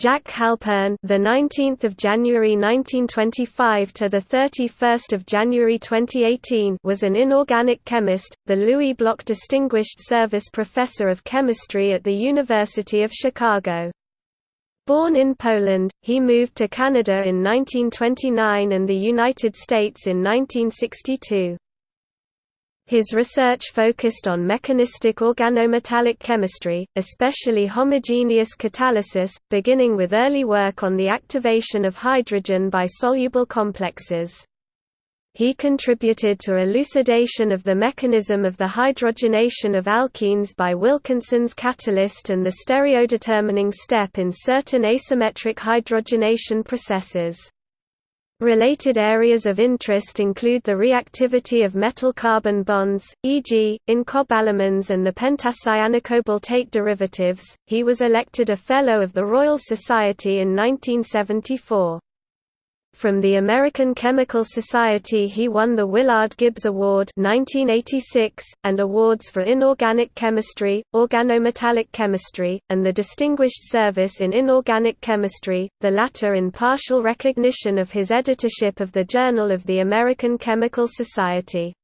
Jack Halpern, the 19th of January 1925 to the 31st of January 2018, was an inorganic chemist, the Louis Block Distinguished Service Professor of Chemistry at the University of Chicago. Born in Poland, he moved to Canada in 1929 and the United States in 1962. His research focused on mechanistic organometallic chemistry, especially homogeneous catalysis, beginning with early work on the activation of hydrogen by soluble complexes. He contributed to elucidation of the mechanism of the hydrogenation of alkenes by Wilkinson's catalyst and the stereodetermining step in certain asymmetric hydrogenation processes. Related areas of interest include the reactivity of metal-carbon bonds, e.g., in cobalamins and the pentacyanocobaltate derivatives. He was elected a Fellow of the Royal Society in 1974. From the American Chemical Society he won the Willard Gibbs Award 1986, and awards for inorganic chemistry, organometallic chemistry, and the Distinguished Service in Inorganic Chemistry, the latter in partial recognition of his editorship of the Journal of the American Chemical Society.